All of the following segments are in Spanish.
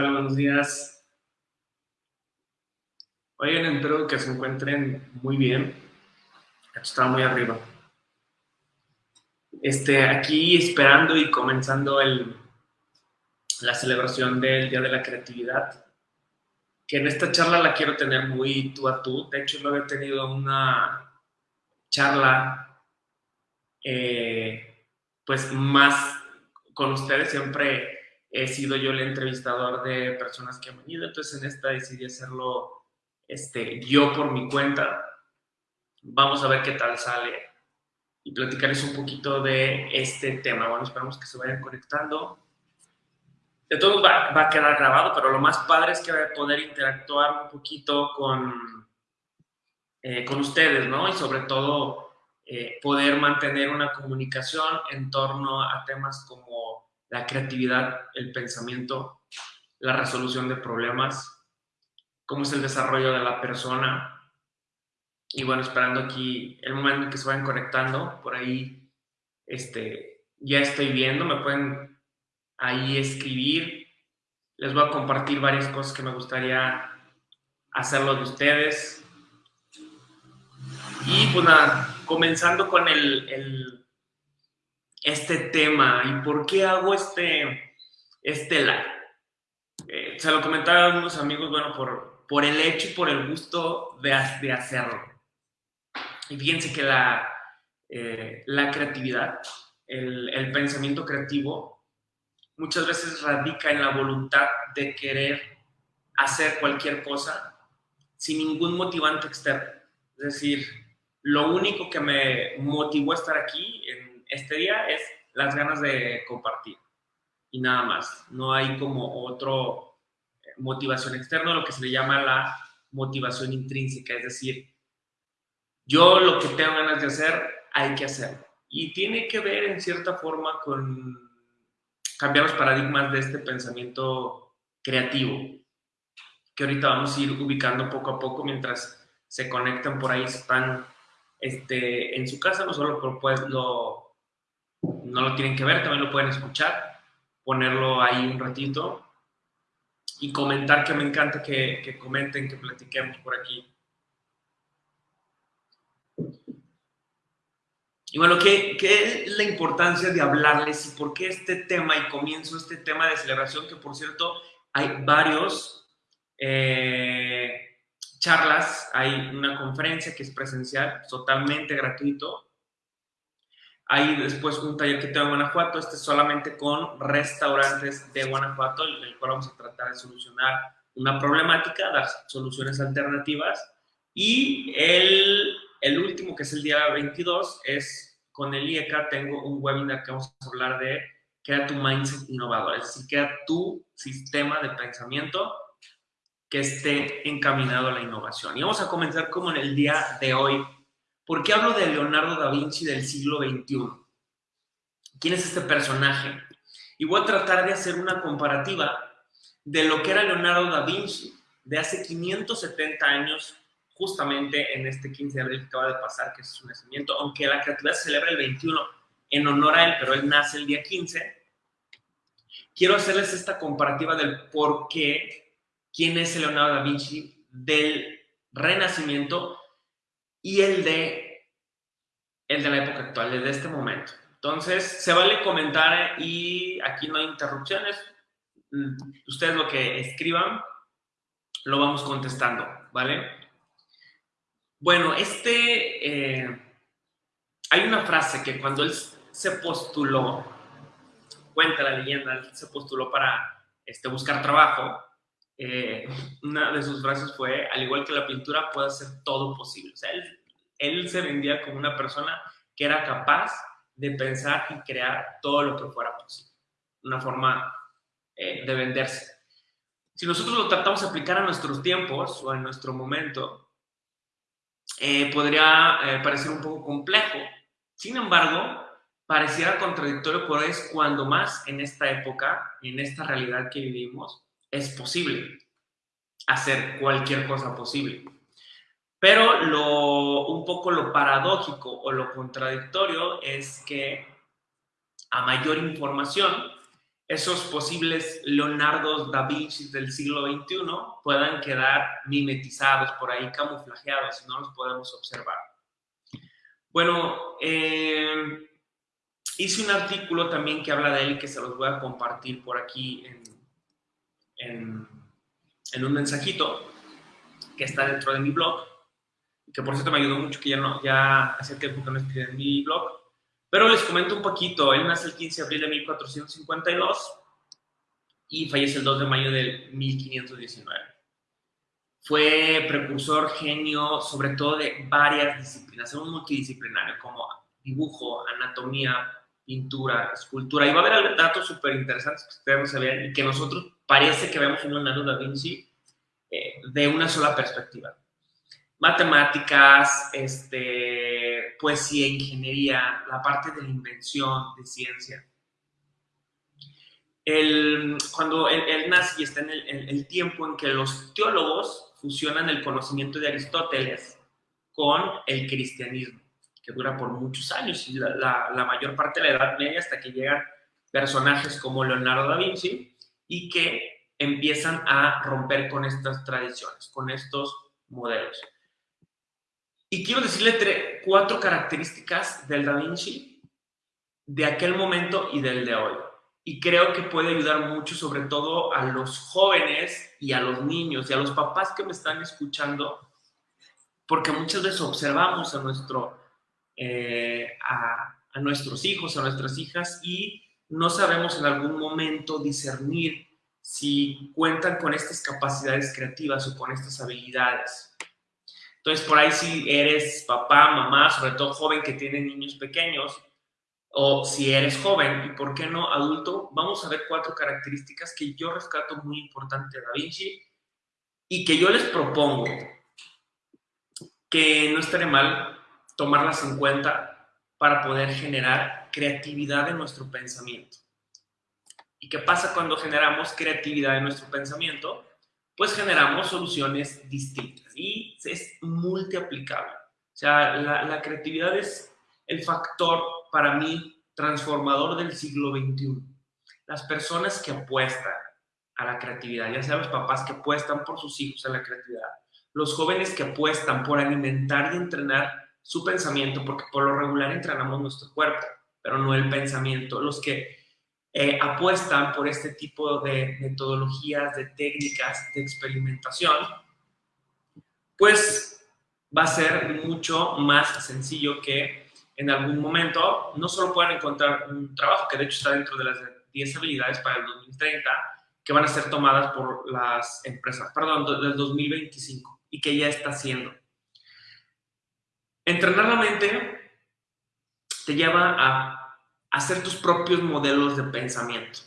Buenos días. Oigan, espero que se encuentren muy bien. Está muy arriba. Este, aquí esperando y comenzando la celebración del Día de la Creatividad, que en esta charla la quiero tener muy tú a tú. De hecho, lo he tenido una charla, eh, pues más con ustedes. Siempre he sido yo el entrevistador de personas que han venido, entonces en esta decidí hacerlo este, yo por mi cuenta. Vamos a ver qué tal sale y platicarles un poquito de este tema. Bueno, esperamos que se vayan conectando. De todo va, va a quedar grabado, pero lo más padre es que voy a poder interactuar un poquito con, eh, con ustedes, ¿no? Y sobre todo eh, poder mantener una comunicación en torno a temas como la creatividad, el pensamiento, la resolución de problemas, cómo es el desarrollo de la persona. Y bueno, esperando aquí el momento en que se vayan conectando, por ahí este, ya estoy viendo, me pueden ahí escribir. Les voy a compartir varias cosas que me gustaría hacerlo de ustedes. Y pues nada, comenzando con el, el este tema y por qué hago este, este live. Eh, se lo comentaba a algunos amigos, bueno, por, por el hecho y por el gusto de, de hacerlo. Y fíjense que la, eh, la creatividad, el, el pensamiento creativo, muchas veces radica en la voluntad de querer hacer cualquier cosa sin ningún motivante externo. Es decir, lo único que me motivó a estar aquí en este día es las ganas de compartir y nada más. No hay como otro eh, motivación externa, lo que se le llama la motivación intrínseca, es decir, yo lo que tengo ganas de hacer, hay que hacerlo. Y tiene que ver en cierta forma con cambiar los paradigmas de este pensamiento creativo, que ahorita vamos a ir ubicando poco a poco mientras se conectan por ahí, están este, en su casa, no solo por pues, lo no lo tienen que ver, también lo pueden escuchar, ponerlo ahí un ratito y comentar, que me encanta que, comenten, que platiquemos por aquí. Y bueno, ¿qué, ¿qué, es la importancia de hablarles y por qué este tema y comienzo este tema de celebración? Que por cierto, hay varios eh, charlas, hay una conferencia que es presencial, totalmente gratuito, hay después un taller que tengo en Guanajuato, este es solamente con restaurantes de Guanajuato, en el cual vamos a tratar de solucionar una problemática, dar soluciones alternativas. Y el, el último, que es el día 22, es con el IECA, tengo un webinar que vamos a hablar de crea tu mindset innovador, es decir, crea tu sistema de pensamiento que esté encaminado a la innovación. Y vamos a comenzar como en el día de hoy, ¿Por qué hablo de Leonardo da Vinci del siglo XXI? ¿Quién es este personaje? Y voy a tratar de hacer una comparativa de lo que era Leonardo da Vinci de hace 570 años, justamente en este 15 de abril que acaba de pasar, que es su nacimiento, aunque la creatividad celebra el 21 en honor a él, pero él nace el día 15. Quiero hacerles esta comparativa del por qué, quién es Leonardo da Vinci del Renacimiento y el de, el de la época actual, el de este momento. Entonces, se vale comentar y aquí no hay interrupciones. Mm, ustedes lo que escriban, lo vamos contestando, ¿vale? Bueno, este, eh, hay una frase que cuando él se postuló, cuenta la leyenda, él se postuló para este, buscar trabajo, eh, una de sus frases fue, al igual que la pintura, puede hacer todo posible. O sea, él, él se vendía como una persona que era capaz de pensar y crear todo lo que fuera posible. Una forma eh, de venderse. Si nosotros lo tratamos de aplicar a nuestros tiempos o en nuestro momento, eh, podría parecer un poco complejo. Sin embargo, pareciera contradictorio, pero es cuando más en esta época, en esta realidad que vivimos, es posible hacer cualquier cosa posible. Pero lo, un poco lo paradójico o lo contradictorio es que a mayor información esos posibles Leonardo da Vinci del siglo XXI puedan quedar mimetizados por ahí, camuflajeados, y no los podemos observar. Bueno, eh, hice un artículo también que habla de él que se los voy a compartir por aquí en, un mensajito que está dentro de mi blog, que por cierto me ayudó mucho, que ya, no, ya hace tiempo que no escribí en mi blog, pero les comento un poquito, él nace el 15 de abril de 1452 y fallece el 2 de mayo de 1519. Fue precursor, genio, sobre todo de varias disciplinas, era un multidisciplinario como dibujo, anatomía, pintura, escultura. Y va a haber datos súper interesantes que ustedes no sabían y que nosotros parece que vemos un Leonardo da Vinci eh, de una sola perspectiva. Matemáticas, este, poesía, ingeniería, la parte de la invención, de ciencia. El, cuando él, nace y está en el, tiempo en que los teólogos fusionan el conocimiento de Aristóteles con el cristianismo que dura por muchos años y la, mayor parte de la Edad Media hasta que llegan personajes como Leonardo da Vinci y que empiezan a romper con estas tradiciones, con estos modelos. Y quiero decirle cuatro características del Da Vinci de aquel momento y del de hoy. Y creo que puede ayudar mucho, sobre todo a los jóvenes y a los niños y a los papás que me están escuchando, porque muchas veces observamos a nuestro eh, a, nuestros hijos, a nuestras hijas y no sabemos en algún momento discernir si cuentan con estas capacidades creativas o con estas habilidades. Entonces, por ahí si eres papá, mamá, sobre todo joven que tiene niños pequeños, o si eres joven y por qué no adulto, vamos a ver cuatro características que yo rescato muy importante de Da Vinci y que yo les propongo que no estaré mal tomarlas en cuenta para poder generar creatividad en nuestro pensamiento. ¿Y qué pasa cuando generamos creatividad en nuestro pensamiento? Pues generamos soluciones distintas y es multiaplicable. O sea, la, la creatividad es el factor para mí transformador del siglo XXI. Las personas que apuestan a la creatividad, ya sea los papás que apuestan por sus hijos a la creatividad, los jóvenes que apuestan por alimentar y entrenar su pensamiento, porque por lo regular entrenamos nuestro cuerpo, pero no el pensamiento. Los que eh, apuestan por este tipo de metodologías, de técnicas de experimentación, pues va a ser mucho más sencillo que en algún momento no solo puedan encontrar un trabajo, que de hecho está dentro de las 10 habilidades para el 2030, que van a ser tomadas por las empresas, perdón, del 2025 y que ya está haciendo Entrenar la mente te lleva a hacer tus propios modelos de pensamiento.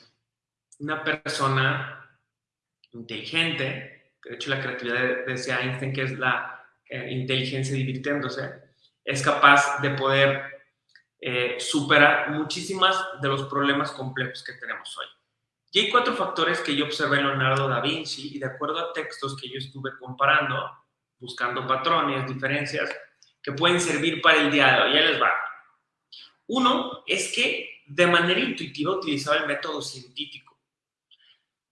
Una persona inteligente, de hecho la creatividad decía Einstein que es la eh, inteligencia divirtiéndose, es capaz de poder eh, superar muchísimas de los problemas complejos que tenemos hoy. Y hay cuatro factores que yo observé en Leonardo da Vinci y de acuerdo a textos que yo estuve comparando, buscando patrones, diferencias, que pueden servir para el día de hoy. Ya les va. Uno es que de manera intuitiva utilizaba el método científico.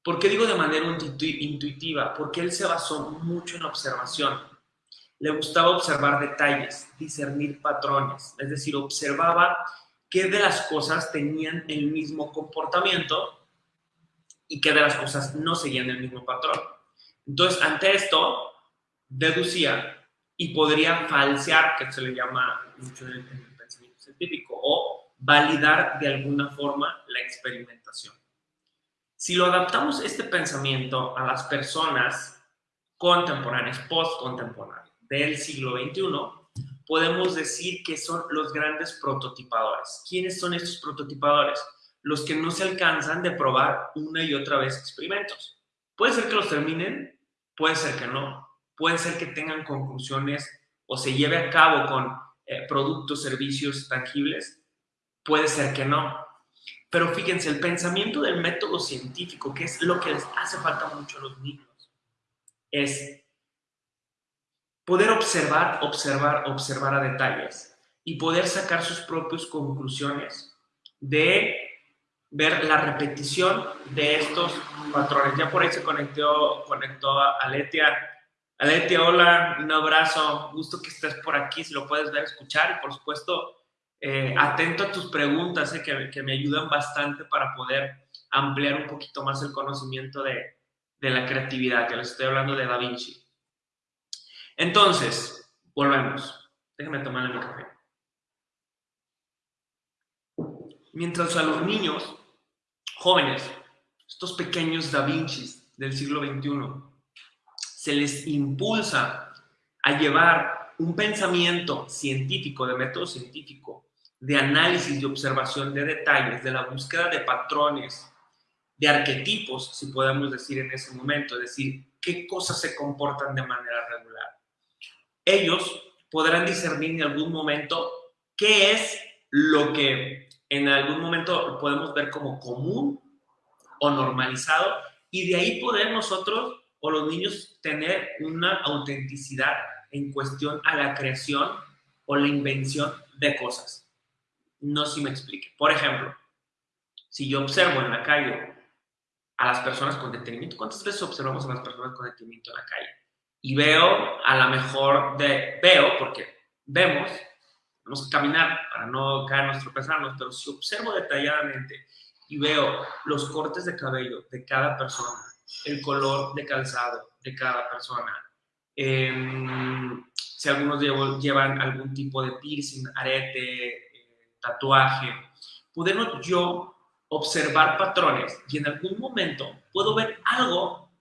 ¿Por qué digo de manera intuitiva? Porque él se basó mucho en observación. Le gustaba observar detalles, discernir patrones, es decir, observaba qué de las cosas tenían el mismo comportamiento y qué de las cosas no seguían el mismo patrón. Entonces, ante esto, deducía y podría falsear, que se le llama mucho en el, pensamiento científico, validar de alguna forma la experimentación. Si lo adaptamos este pensamiento a las personas contemporáneas, post-contemporáneas del siglo XXI, podemos decir que son los grandes prototipadores. ¿Quiénes son estos prototipadores? Los que no se alcanzan de probar una y otra vez experimentos. Puede ser que los terminen, puede ser que no, puede ser que tengan conclusiones o se lleve a cabo con eh, productos, servicios tangibles, puede ser que no. Pero fíjense, el pensamiento del método científico, que es lo que les hace falta mucho a los niños, es poder observar, observar, observar a detalles y poder sacar sus propias conclusiones de ver la repetición de estos patrones. Ya por ahí se conectó, conectó a Aletia. Aletia, hola, un abrazo, gusto que estés por aquí, si lo puedes ver, escuchar y por supuesto eh, atento a tus preguntas eh, que, me ayudan bastante para poder ampliar un poquito más el conocimiento de, la creatividad, que les estoy hablando de Da Vinci. Entonces, volvemos. Déjame tomarle mi café. Mientras a los niños, jóvenes, estos pequeños Da Vinci del siglo XXI, se les impulsa a llevar un pensamiento científico, de método científico, de análisis y observación de detalles, de la búsqueda de patrones, de arquetipos, si podemos decir en ese momento, es decir, qué cosas se comportan de manera regular. Ellos podrán discernir en algún momento qué es lo que en algún momento podemos ver como común o normalizado y de ahí poder nosotros o los niños tener una autenticidad en cuestión a la creación o la invención de cosas. No sé si me explique. Por ejemplo, si yo observo en la calle a las personas con detenimiento, ¿cuántas veces observamos a las personas con detenimiento en la calle? Y veo, a lo mejor, de, veo, porque vemos, tenemos que caminar para no caernos, tropezarnos, pero si observo detalladamente y veo los cortes de cabello de cada persona, el color de calzado de cada persona, em, si algunos llevan algún tipo de piercing, arete, tatuaje, podemos yo observar patrones y en algún momento puedo ver algo,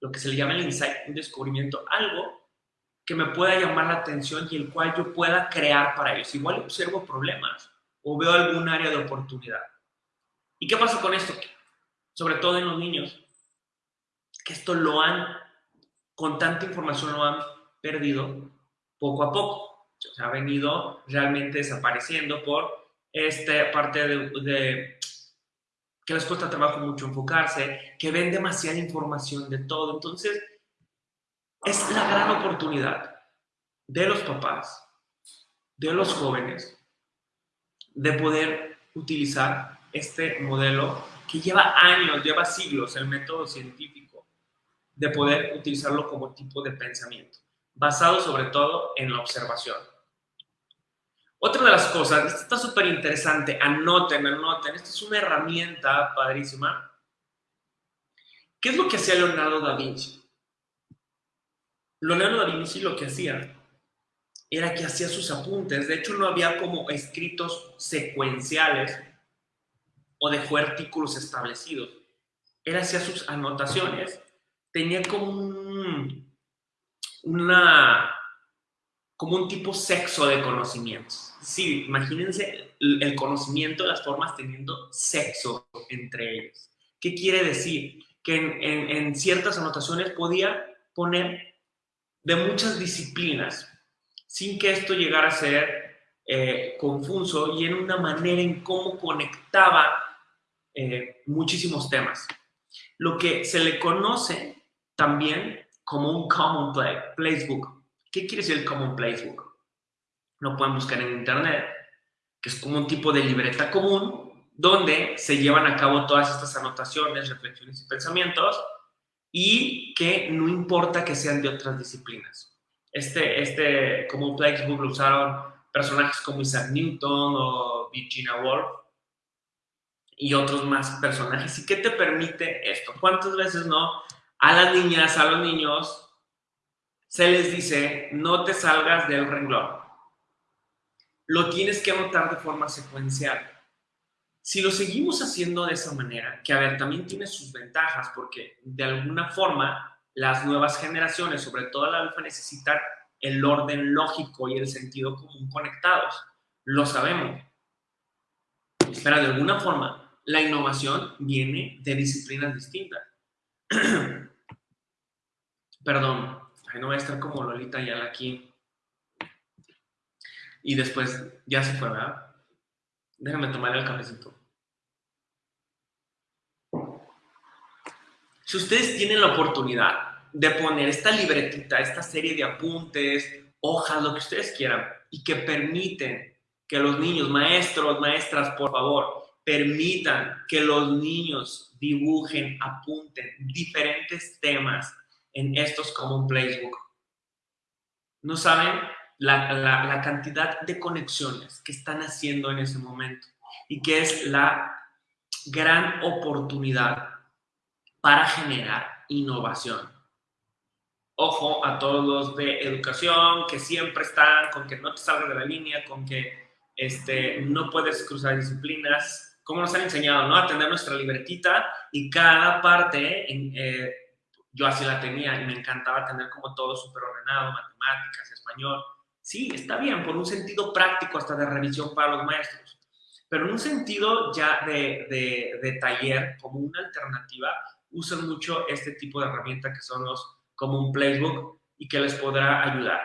lo que se le llama el insight, un descubrimiento, algo que me pueda llamar la atención y el cual yo pueda crear para ellos. Igual observo problemas o veo algún área de oportunidad. ¿Y qué pasa con esto? Sobre todo en los niños, que esto lo han, con tanta información lo han perdido poco a poco. O sea, ha venido realmente desapareciendo por esta parte de, que les cuesta trabajo mucho enfocarse, que ven demasiada información de todo. Entonces, es la gran oportunidad de los papás, de los jóvenes, de poder utilizar este modelo que lleva años, lleva siglos, el método científico, de poder utilizarlo como tipo de pensamiento, basado sobre todo en la observación. Otra de las cosas, esto está súper interesante, anoten, anoten, esta es una herramienta padrísima. ¿Qué es lo que hacía Leonardo da Vinci? Leonardo da Vinci lo que hacía era que hacía sus apuntes. De hecho, no había como escritos secuenciales o dejó artículos establecidos. Él hacía sus anotaciones. Tenía como un, una, como un tipo sexo de conocimientos. Sí, imagínense el conocimiento de las formas teniendo sexo entre ellos. ¿Qué quiere decir? Que en, ciertas anotaciones podía poner de muchas disciplinas, sin que esto llegara a ser eh, confuso y en una manera en cómo conectaba eh, muchísimos temas. Lo que se le conoce también como un Common Play, Placebook. ¿Qué quiere decir el Common Placebook? Lo pueden buscar en internet, que es como un tipo de libreta común donde se llevan a cabo todas estas anotaciones, reflexiones y pensamientos y que no importa que sean de otras disciplinas. Este, este como Playbook lo usaron personajes como Isaac Newton o Virginia Woolf y otros más personajes. ¿Y qué te permite esto? ¿Cuántas veces no a las niñas, a los niños, se les dice no te salgas del renglón? Lo tienes que anotar de forma secuencial. Si lo seguimos haciendo de esa manera, que a ver, también tiene sus ventajas, porque de alguna forma las nuevas generaciones, sobre todo la alfa, necesitan el orden lógico y el sentido común conectados. Lo sabemos. Pero de alguna forma, la innovación viene de disciplinas distintas. Perdón, no voy a estar como Lolita ya aquí. Y después ya se fue, ¿verdad? Déjame tomar el cafecito. Si ustedes tienen la oportunidad de poner esta libretita, esta serie de apuntes, hojas, lo que ustedes quieran, y que permiten que los niños, maestros, maestras, por favor, permitan que los niños dibujen, apunten diferentes temas en estos Common Playbook. No saben la, la, cantidad de conexiones que están haciendo en ese momento y que es la gran oportunidad para generar innovación. Ojo a todos los de educación que siempre están con que no te salgas de la línea, con que este, no puedes cruzar disciplinas, como nos han enseñado, ¿no? A tener nuestra libretita y cada parte, eh, yo así la tenía y me encantaba tener como todo súper ordenado, matemáticas, español. Sí, está bien, por un sentido práctico hasta de revisión para los maestros, pero en un sentido ya de, de, de taller, como una alternativa, usan mucho este tipo de herramienta que son los como un playbook y que les podrá ayudar.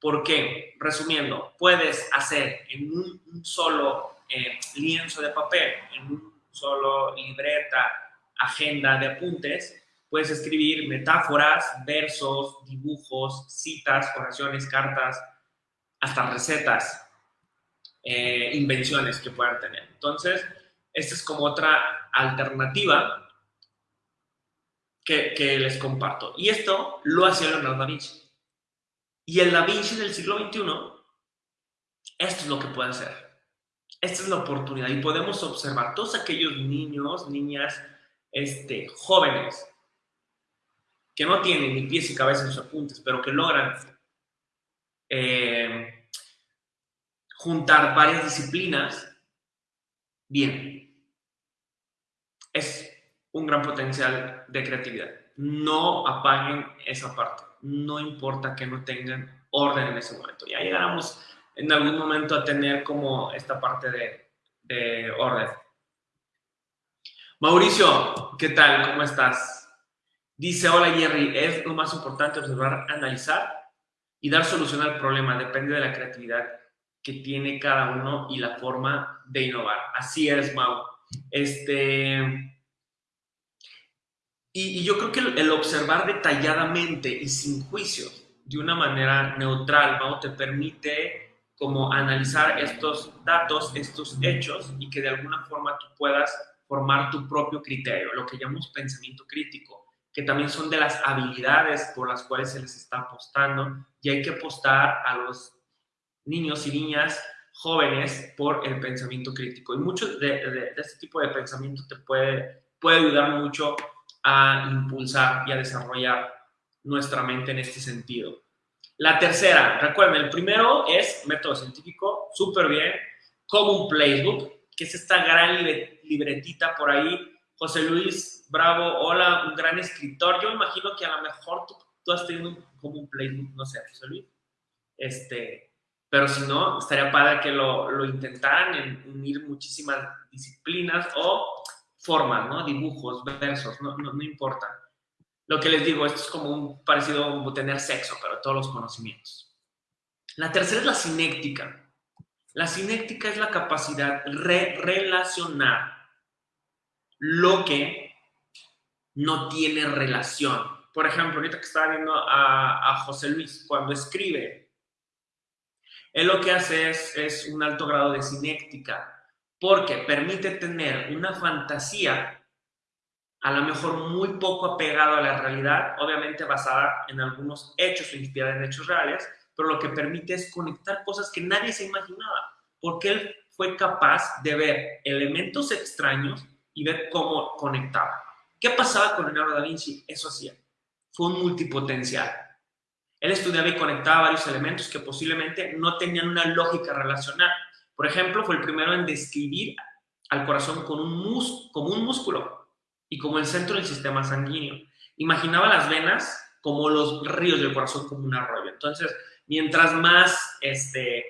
¿Por qué? Resumiendo, puedes hacer en un, solo eh, lienzo de papel, en un solo libreta, agenda de apuntes, puedes escribir metáforas, versos, dibujos, citas, oraciones, cartas, hasta recetas, eh, invenciones que puedan tener. Entonces, esta es como otra alternativa que, les comparto. Y esto lo hacía Leonardo da Vinci. Y el da Vinci del siglo XXI, esto es lo que puede hacer. Esta es la oportunidad y podemos observar todos aquellos niños, niñas, este, jóvenes que no tienen ni pies y cabeza en sus apuntes, pero que logran eh, juntar varias disciplinas, bien. Es un gran potencial de creatividad. No apaguen esa parte. No importa que no tengan orden en ese momento. Ya llegamos en algún momento a tener como esta parte de, de orden. Mauricio, ¿qué tal? ¿Cómo estás? Dice, hola Jerry, es lo más importante observar, analizar y dar solución al problema. Depende de la creatividad que tiene cada uno y la forma de innovar. Así es, Mau. Este, y, yo creo que el, observar detalladamente y sin juicio, de una manera neutral, ¿no? te permite como analizar estos datos, estos hechos y que de alguna forma tú puedas formar tu propio criterio, lo que llamamos pensamiento crítico, que también son de las habilidades por las cuales se les está apostando y hay que apostar a los niños y niñas jóvenes por el pensamiento crítico. Y mucho de, de este tipo de pensamiento te puede, puede ayudar mucho a impulsar y a desarrollar nuestra mente en este sentido. La tercera, recuerden, el primero es método científico, súper bien, como un playbook, que es esta gran libretita por ahí. José Luis Bravo, hola, un gran escritor. Yo me imagino que a lo mejor tú, has tenido como un playbook, no sé, José Luis. Este, pero si no, estaría padre que lo, lo intentaran en unir muchísimas disciplinas o formas, ¿no? Dibujos, versos, no, no, importa. Lo que les digo, esto es como un parecido a tener sexo, pero todos los conocimientos. La tercera es la sinéctica. La sinéctica es la capacidad de relacionar lo que no tiene relación. Por ejemplo, ahorita que estaba viendo a, a José Luis, cuando escribe, él lo que hace es, un alto grado de sinéctica porque permite tener una fantasía a lo mejor muy poco apegada a la realidad, obviamente basada en algunos hechos o inspirada en hechos reales, pero lo que permite es conectar cosas que nadie se imaginaba, porque él fue capaz de ver elementos extraños y ver cómo conectaba. ¿Qué pasaba con Leonardo da Vinci? Eso hacía. Fue un multipotencial. Él estudiaba y conectaba varios elementos que posiblemente no tenían una lógica relacional, por ejemplo, fue el primero en describir al corazón como un músculo y como el centro del sistema sanguíneo. Imaginaba las venas como los ríos del corazón, como un arroyo. Entonces, mientras más este,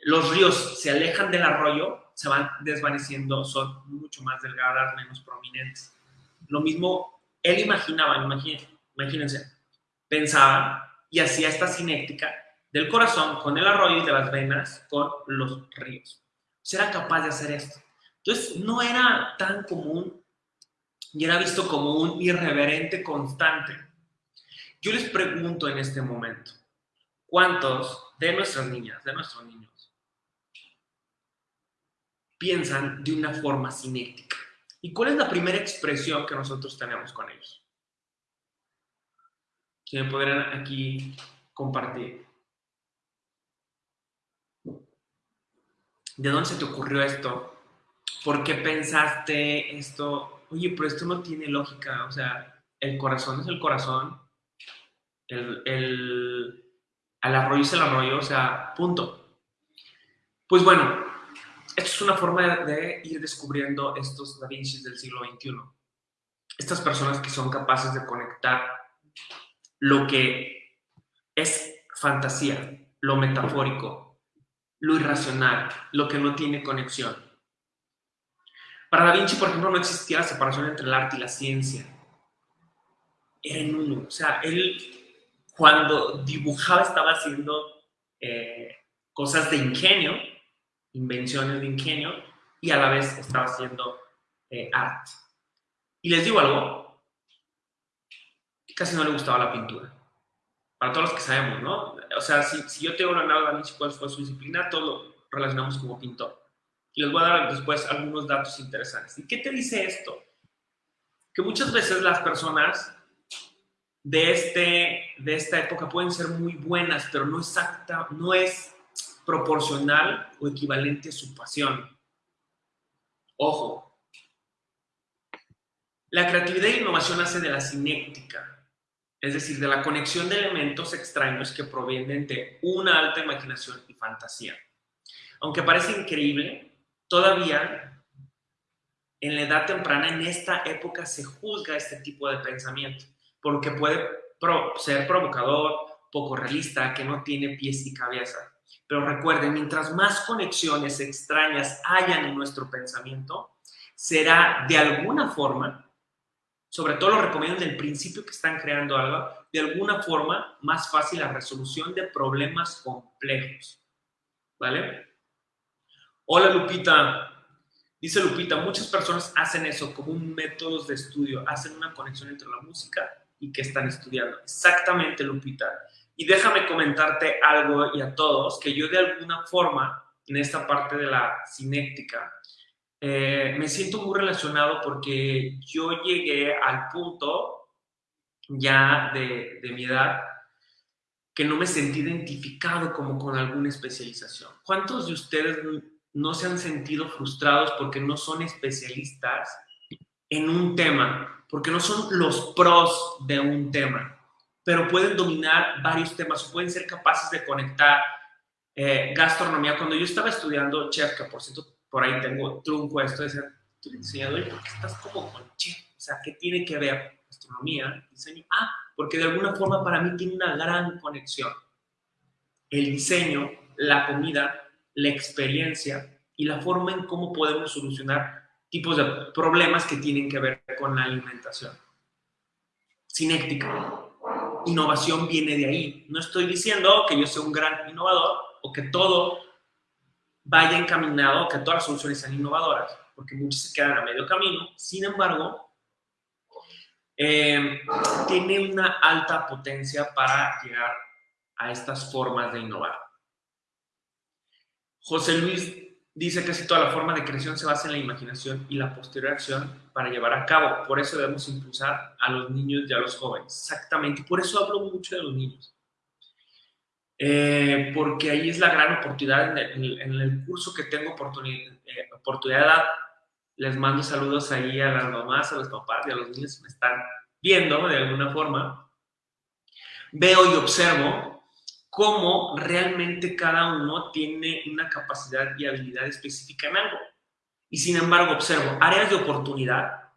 los ríos se alejan del arroyo, se van desvaneciendo, son mucho más delgadas, menos prominentes. Lo mismo, él imaginaba, imagínense, pensaba y hacía esta cinética del corazón con el arroyo y de las venas con los ríos. Será capaz de hacer esto. Entonces, no era tan común y era visto como un irreverente constante. Yo les pregunto en este momento, ¿cuántos de nuestras niñas, de nuestros niños, piensan de una forma cinética. ¿Y cuál es la primera expresión que nosotros tenemos con ellos? Si me podrían aquí compartir. ¿De dónde se te ocurrió esto? ¿Por qué pensaste esto? Oye, pero esto no tiene lógica. O sea, el corazón es el corazón. El, el, el arroyo es el arroyo. O sea, punto. Pues bueno, esto es una forma de ir descubriendo estos Da Vinci del siglo XXI. Estas personas que son capaces de conectar lo que es fantasía, lo metafórico, lo irracional, lo que no tiene conexión. Para Da Vinci, por ejemplo, no existía la separación entre el arte y la ciencia. Era en uno. O sea, él cuando dibujaba estaba haciendo eh, cosas de ingenio, invenciones de ingenio y a la vez estaba haciendo eh, arte. Y les digo algo, casi no le gustaba la pintura. Para todos los que sabemos, ¿no? O sea, si, si yo tengo Leonardo da Vinci cuál fue su disciplina, todo lo relacionamos como pintor. Y les voy a dar después algunos datos interesantes. ¿Y qué te dice esto? Que muchas veces las personas de, este, de esta época pueden ser muy buenas, pero no, exacta, no es proporcional o equivalente a su pasión. Ojo, la creatividad e innovación nace de la cinética, es decir, de la conexión de elementos extraños que provienen de una alta imaginación y fantasía. Aunque parece increíble, todavía en la edad temprana, en esta época, se juzga este tipo de pensamiento, porque puede ser provocador, poco realista, que no tiene pies y cabeza. Pero recuerden, mientras más conexiones extrañas hayan en nuestro pensamiento, será de alguna forma, sobre todo lo recomiendo en el principio que están creando algo, de alguna forma más fácil la resolución de problemas complejos. ¿Vale? Hola Lupita. Dice Lupita, muchas personas hacen eso como un método de estudio, hacen una conexión entre la música y que están estudiando. Exactamente, Lupita. Y déjame comentarte algo y a todos, que yo de alguna forma, en esta parte de la cinética, eh, me siento muy relacionado porque yo llegué al punto ya de, de mi edad que no me sentí identificado como con alguna especialización. ¿Cuántos de ustedes no se han sentido frustrados porque no son especialistas en un tema, porque no son los pros de un tema? pero pueden dominar varios temas pueden ser capaces de conectar eh, gastronomía. Cuando yo estaba estudiando chef, que por cierto, por ahí tengo trunco esto, decía, tú diseñador, ¿por qué estás como con chef? O sea, ¿qué tiene que ver gastronomía, diseño? Ah, porque de alguna forma para mí tiene una gran conexión. El diseño, la comida, la experiencia y la forma en cómo podemos solucionar tipos de problemas que tienen que ver con la alimentación. Cinética innovación viene de ahí. No estoy diciendo que yo sea un gran innovador o que todo vaya encaminado, que todas las soluciones sean innovadoras, porque muchas se quedan a medio camino. Sin embargo, eh, tiene una alta potencia para llegar a estas formas de innovar. José Luis dice que casi toda la forma de creación se basa en la imaginación y la posterior acción para llevar a cabo. Por eso debemos impulsar a los niños y a los jóvenes. Exactamente. Por eso hablo mucho de los niños. Eh, porque ahí es la gran oportunidad en el, curso que tengo oportunidad, eh, oportunidad. Les mando saludos ahí a las mamás, a los papás y a los niños que me están viendo de alguna forma. Veo y observo cómo realmente cada uno tiene una capacidad y habilidad específica en algo. Y sin embargo, observo áreas de oportunidad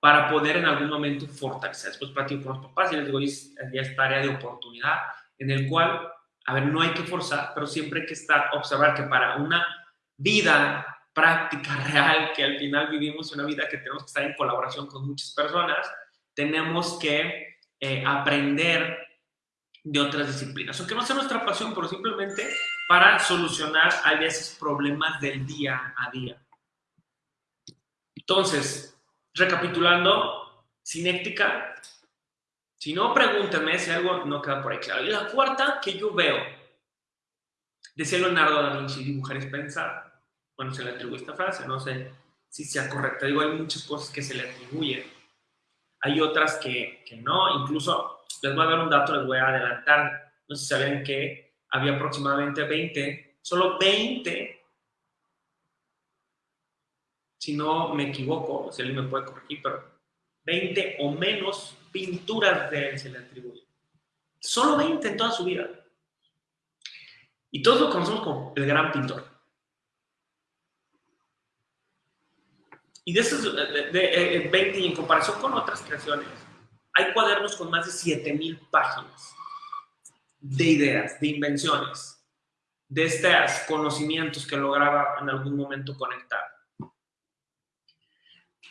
para poder en algún momento fortalecer. Después platico con los papás y les digo, ya esta área de oportunidad en el cual, a ver, no hay que forzar, pero siempre hay que estar, observar que para una vida práctica, real, que al final vivimos una vida que tenemos que estar en colaboración con muchas personas, tenemos que eh, aprender de otras disciplinas. Aunque no sea nuestra pasión, pero simplemente para solucionar a veces problemas del día a día. Entonces, recapitulando, cinética, si no, pregúntame si algo no queda por ahí claro. Y la cuarta que yo veo, decía Leonardo da Vinci, dibujar es pensar. bueno, se le atribuye esta frase, no sé si sea correcta. Digo, hay muchas cosas que se le atribuyen, hay otras que, que no, incluso les voy a dar un dato, les voy a adelantar, no sé si sabían que había aproximadamente 20, solo 20, si no me equivoco, si alguien me puede corregir, pero 20 o menos pinturas de él se le atribuyen. Solo 20 en toda su vida. Y todos lo conocemos como el gran pintor. Y de esos de, 20, y en comparación con otras creaciones, hay cuadernos con más de 7000 páginas de ideas, de invenciones, de estos conocimientos que lograba en algún momento conectar.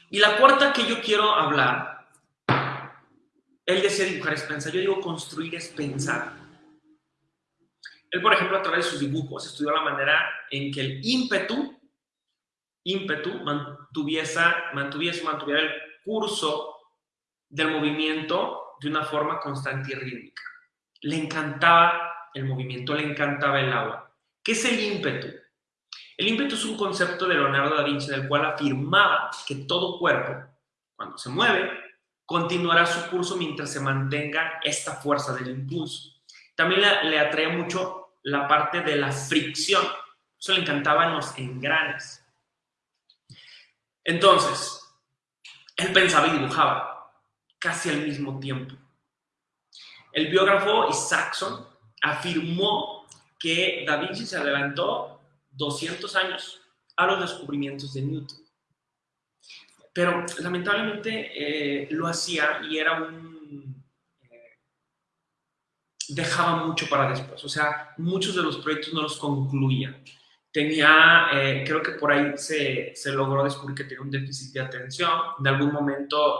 Y la cuarta que yo quiero hablar, él decía dibujar es pensar, yo digo construir es pensar. Él, por ejemplo, a través de sus dibujos estudió la manera en que el ímpetu, ímpetu mantuviese, mantuviese, mantuviera el curso del movimiento de una forma constante y rítmica. Le encantaba el movimiento, le encantaba el agua. ¿Qué es el ímpetu? El ímpetu es un concepto de Leonardo da Vinci del cual afirmaba que todo cuerpo, cuando se mueve, continuará su curso mientras se mantenga esta fuerza del impulso. También le, atrae mucho la parte de la fricción. Eso le encantaban los engranes. Entonces, él pensaba y dibujaba casi al mismo tiempo. El biógrafo Isaacson afirmó que Da Vinci se adelantó 200 años a los descubrimientos de Newton. Pero lamentablemente eh, lo hacía y era un dejaba mucho para después. O sea, muchos de los proyectos no los concluía. Tenía, eh, creo que por ahí se, se, logró descubrir que tenía un déficit de atención. En algún momento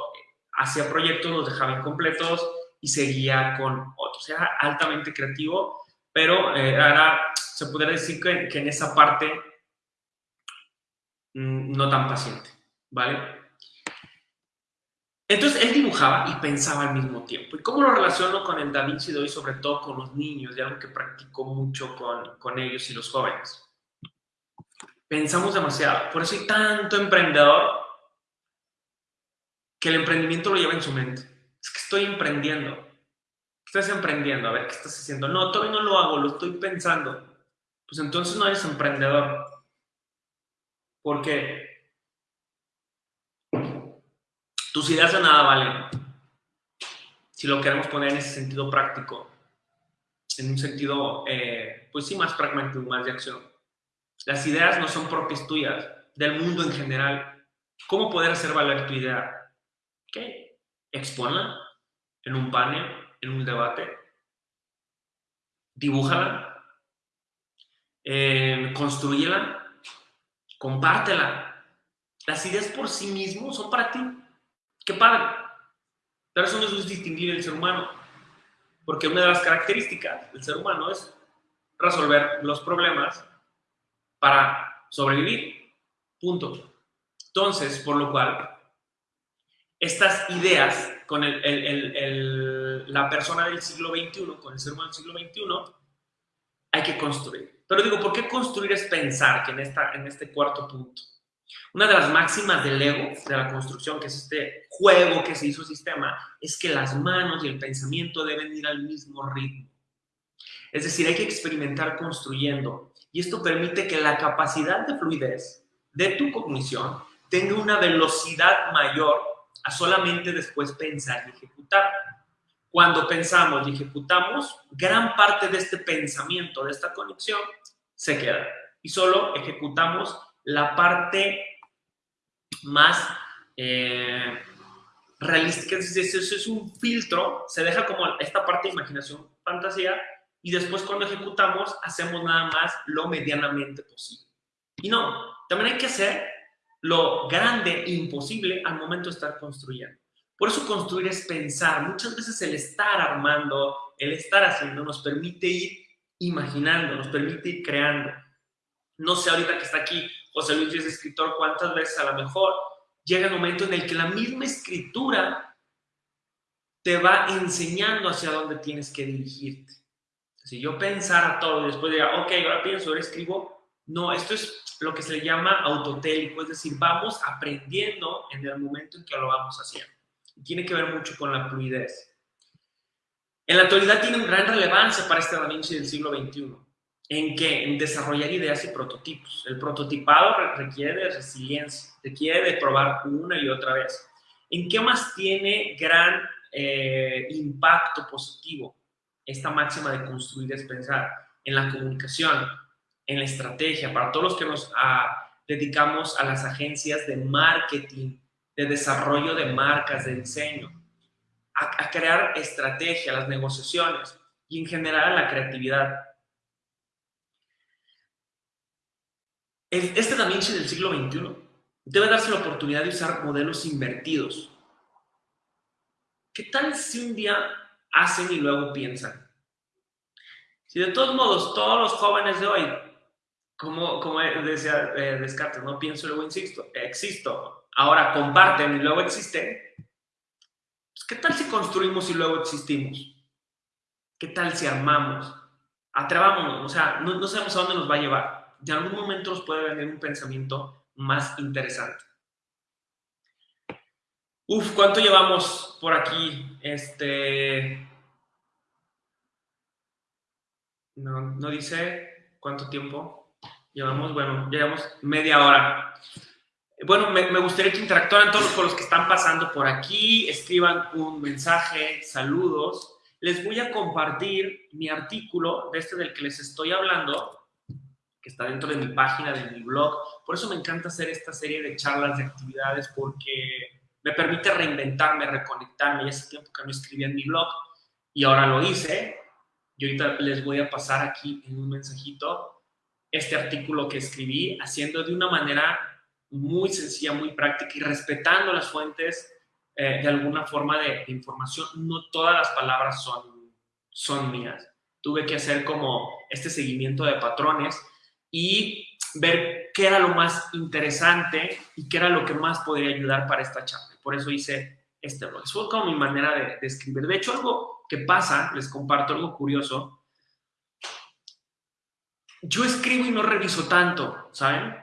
hacía proyectos, los dejaba incompletos y seguía con otros. Era altamente creativo, pero eh, era, se podría decir que, que en esa parte mm, no tan paciente, ¿vale? Entonces él dibujaba y pensaba al mismo tiempo. ¿Y cómo lo relaciono con el Da Vinci de hoy, sobre todo con los niños, y algo que practico mucho con, con ellos y los jóvenes? Pensamos demasiado. Por eso hay tanto emprendedor que el emprendimiento lo lleva en su mente. Es que estoy emprendiendo. Estás emprendiendo, a ver, ¿qué estás haciendo? No, todavía no lo hago, lo estoy pensando. Pues entonces no eres emprendedor. Porque tus ideas de nada valen. Si lo queremos poner en ese sentido práctico, en un sentido, eh, pues sí, más pragmático, más de acción. Las ideas no son propias tuyas, del mundo en general. ¿Cómo poder hacer valer tu idea? ¿Qué? Exponla en un panel, en un debate. Dibújala. Eh. Compártela. Las ideas por sí mismos son para ti. ¡Qué padre! Pero eso no es distinguir el ser humano, porque una de las características del ser humano es resolver los problemas para sobrevivir. Punto. Entonces, por lo cual, estas ideas con la persona del siglo XXI, con el ser humano del siglo XXI, hay que construir. Pero digo, ¿por qué construir es pensar? Que en, esta, en este cuarto punto. Una de las máximas del Lego, de la construcción, que es este juego que se hizo sistema, es que las manos y el pensamiento deben ir al mismo ritmo. Es decir, hay que experimentar construyendo. Y esto permite que la capacidad de fluidez de tu cognición tenga una velocidad mayor a solamente después pensar y ejecutar. Cuando pensamos y ejecutamos, gran parte de este pensamiento, de esta conexión, se queda. Y solo ejecutamos la parte más eh, realística, es eso es un filtro, se deja como esta parte de imaginación, fantasía, y después cuando ejecutamos hacemos nada más lo medianamente posible. Y no, también hay que hacer lo grande imposible al momento de estar construyendo. Por eso construir es pensar. Muchas veces el estar armando, el estar haciendo nos permite ir imaginando, nos permite ir creando. No sé ahorita que está aquí José Luis es escritor, cuántas veces a lo mejor llega el momento en el que la misma escritura te va enseñando hacia dónde tienes que dirigirte. Si yo pensara todo y después diga, ok, ahora pienso, ahora escribo, no, esto es lo que se le llama autotélico, es decir, vamos aprendiendo en el momento en que lo vamos haciendo. Tiene que ver mucho con la fluidez. En la actualidad tiene gran relevancia para este Da Vinci del siglo XXI. ¿En qué? En desarrollar ideas y prototipos. El prototipado requiere de resiliencia, requiere de probar una y otra vez. ¿En qué más tiene gran eh, impacto positivo esta máxima de construir es pensar? En la comunicación, en la estrategia, para todos los que nos ah, dedicamos a las agencias de marketing, de desarrollo de marcas, de diseño, a, a crear estrategia, las negociaciones y en general la creatividad. Este Da Vinci del siglo XXI debe darse la oportunidad de usar modelos invertidos. ¿Qué tal si un día hacen y luego piensan? Si de todos modos todos los jóvenes de hoy, como, como decía eh, Descartes, no pienso y luego insisto, existo, ahora comparten y luego existen, pues ¿qué tal si construimos y luego existimos? ¿Qué tal si armamos? Atrevámonos, o sea, no, no sabemos a dónde nos va a llevar en algún momento nos puede venir un pensamiento más interesante. Uf, ¿cuánto llevamos por aquí? Este. No, no dice cuánto tiempo. Llevamos, bueno, llevamos media hora. Bueno, me, me gustaría que interactuaran todos con los que están pasando por aquí, escriban un mensaje, saludos. Les voy a compartir mi artículo de este del que les estoy hablando que está dentro de mi página, de mi blog. Por eso me encanta hacer esta serie de charlas, de actividades, porque me permite reinventarme, reconectarme. Ya hace tiempo que no escribía en mi blog y ahora lo hice. Y ahorita les voy a pasar aquí en un mensajito este artículo que escribí, haciendo de una manera muy sencilla, muy práctica y respetando las fuentes eh, de alguna forma de, de, información. No todas las palabras son, son mías. Tuve que hacer como este seguimiento de patrones y ver qué era lo más interesante y qué era lo que más podría ayudar para esta charla. Por eso hice este blog. Fue como mi manera de, de escribir. De hecho, algo que pasa, les comparto algo curioso. Yo escribo y no reviso tanto, ¿saben?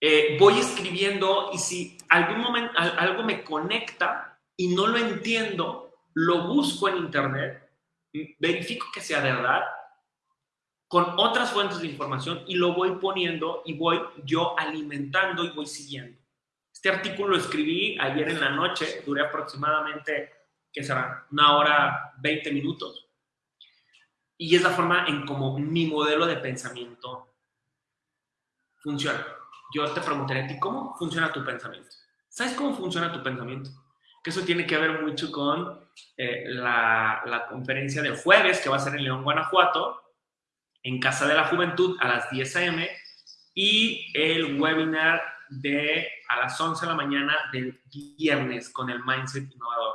Eh, voy escribiendo y si algún momento algo me conecta y no lo entiendo, lo busco en internet, verifico que sea verdad con otras fuentes de información y lo voy poniendo y voy yo alimentando y voy siguiendo. Este artículo lo escribí ayer en la noche, duré aproximadamente, ¿qué será? Una hora, 20 minutos. Y es la forma en cómo mi modelo de pensamiento funciona. Yo te preguntaré a ti, ¿cómo funciona tu pensamiento? ¿Sabes cómo funciona tu pensamiento? Que eso tiene que ver mucho con eh, la, la conferencia del jueves que va a ser en León, Guanajuato, en Casa de la Juventud a las 10 a.m. y el webinar de a las 11 de la mañana del viernes con el Mindset Innovador.